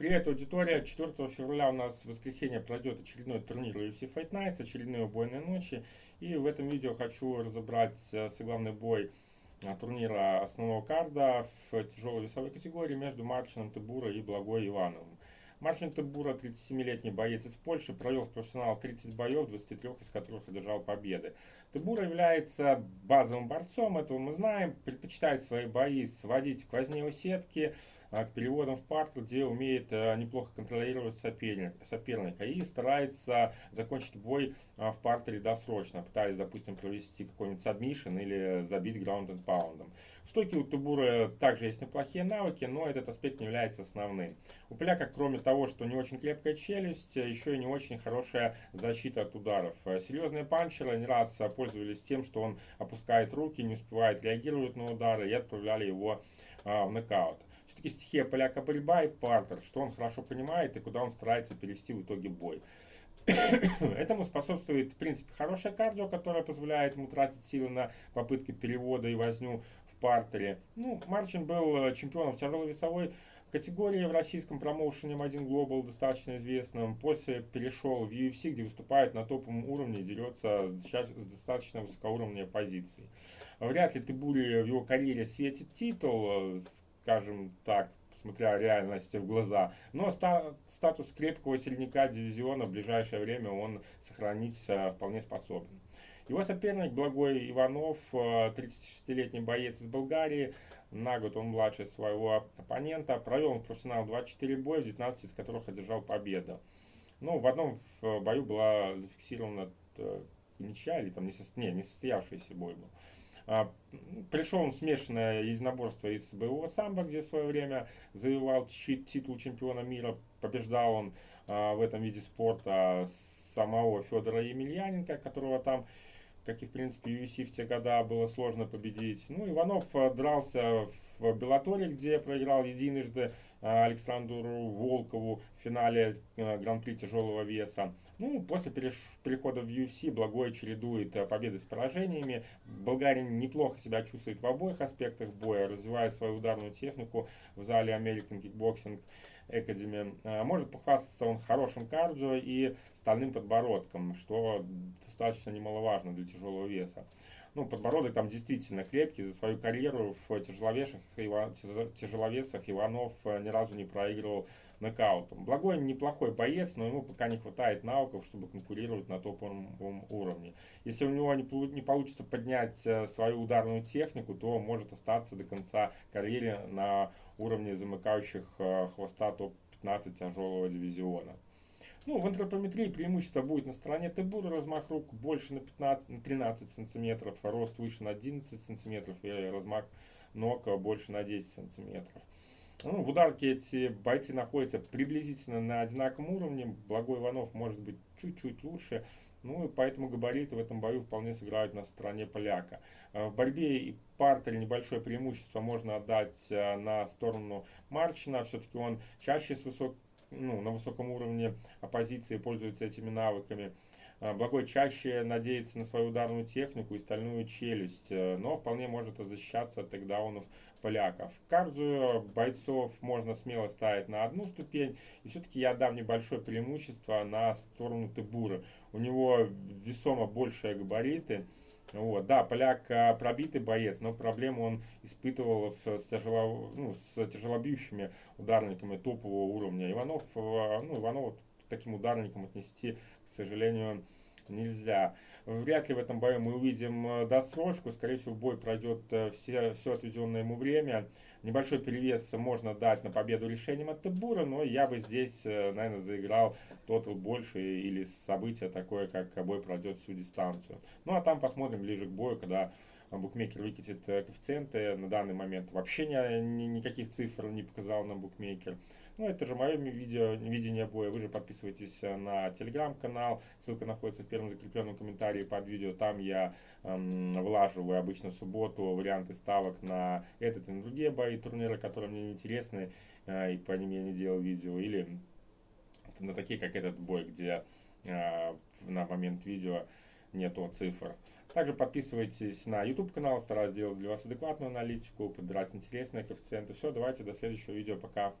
Привет, аудитория! 4 февраля у нас в воскресенье пройдет очередной турнир UFC Fight Nights, очередные убойные ночи. И в этом видео хочу разобрать э, главный бой э, турнира основного карда в тяжелой весовой категории между Марчином Тебура и Благой Ивановым. Марчин Тебура, 37-летний боец из Польши, провел в профессионал 30 боев, 23 из которых одержал победы. Тебура является базовым борцом, этого мы знаем, предпочитает свои бои сводить к возне у сетки, к переводам в партер, где умеет а, неплохо контролировать соперника, соперника и старается закончить бой а, в партере досрочно, пытаясь, допустим, провести какой-нибудь submission или забить ground and pound ом. В стойке у Тыбуры также есть неплохие навыки, но этот аспект не является основным. У поляка, кроме того, что не очень крепкая челюсть, еще и не очень хорошая защита от ударов. Серьезные панчеры не раз пользовались тем, что он опускает руки, не успевает реагировать на удары и отправляли его а, в нокаут. Все-таки стихия поляка борьба и партер, что он хорошо понимает и куда он старается перевести в итоге бой. Этому способствует, в принципе, хорошее кардио, которое позволяет ему тратить силы на попытки перевода и возню в партере. Ну, Марчин был э, чемпионом в тяжелой весовой категории в российском промоушене M1 Global, достаточно известным. После перешел в UFC, где выступает на топовом уровне и дерется с достаточно высокоуровневой позиции. Вряд ли Тыбури в его карьере светит титул, э, скажем так, смотря реальности в глаза. Но ста статус крепкого сильника дивизиона в ближайшее время он сохранить э, вполне способен. Его соперник Благой Иванов, 36-летний э, боец из Болгарии, на год он младше своего оппонента, провел он профессионал 24 боя, 19 из которых одержал победу. Ну, в одном бою была зафиксирована э, ничья или там не, не, не состоявшийся бой был. А, пришел он смешанное единоборство из боевого самбо, где в свое время завоевал титул чемпиона мира. Побеждал он а, в этом виде спорта самого Федора Емельяненко, которого там как и в принципе UFC в те года было сложно победить. Ну, Иванов э, дрался в Беллаторе, где проиграл единожды э, Александру Волкову в финале э, Гран-при тяжелого веса. Ну, после перехода в UFC Благой чередует победы с поражениями. Болгарин неплохо себя чувствует в обоих аспектах боя, развивая свою ударную технику в зале American Kickboxing Academy. Может похвастаться он хорошим кардио и стальным подбородком, что достаточно немаловажно для тяжелого веса. Ну, подбородок там действительно крепкий. За свою карьеру в тяжеловесах, тяжеловесах Иванов э, ни разу не проигрывал нокаутом. Благой неплохой боец, но ему пока не хватает навыков, чтобы конкурировать на топовом уровне. Если у него не получится поднять э, свою ударную технику, то может остаться до конца карьеры на уровне замыкающих э, хвоста топ-15 тяжелого дивизиона. Ну, в антропометрии преимущество будет на стороне Тебура, размах рук больше на, 15, на 13 сантиметров, рост выше на 11 сантиметров и размах ног больше на 10 сантиметров. Ну, в ударке эти бойцы находятся приблизительно на одинаковом уровне. Благой Иванов может быть чуть-чуть лучше. Ну и поэтому габариты в этом бою вполне сыграют на стороне поляка. А в борьбе и партере небольшое преимущество можно отдать а, на сторону Марчина. Все-таки он чаще с высокой ну, на высоком уровне оппозиции пользуются этими навыками. А, Благой чаще надеется на свою ударную технику и стальную челюсть, э, но вполне может защищаться от тейкдаунов поляков. Кардио бойцов можно смело ставить на одну ступень, и все-таки я дам небольшое преимущество на сторону Тебура. У него весомо большие габариты, вот, да, поляк а, пробитый боец, но проблему он испытывал с, тяжело, ну, с тяжелобьющими ударниками топового уровня. Иванов, а, ну, Иванова таким ударником отнести, к сожалению, нельзя. Вряд ли в этом бою мы увидим э, досрочку. Скорее всего, бой пройдет э, все, все отведенное ему время. Небольшой перевес можно дать на победу решением от Тебура, но я бы здесь, э, наверное, заиграл тотал больше или событие такое, как бой пройдет всю дистанцию. Ну, а там посмотрим ближе к бою, когда букмекер выкатит коэффициенты. На данный момент вообще ни, ни, никаких цифр не показал нам букмекер. Ну, это же мое видео, видение боя. Вы же подписывайтесь э, на телеграм-канал. Ссылка находится в первом закрепленном комментарии под видео. Там я эм, влаживаю обычно в субботу варианты ставок на этот и на другие бои турнира, которые мне не интересны, э, и по ним я не делал видео. Или на такие, как этот бой, где э, на момент видео нету цифр. Также подписывайтесь на YouTube канал, стараюсь сделать для вас адекватную аналитику, подбирать интересные коэффициенты. Все, давайте до следующего видео, пока.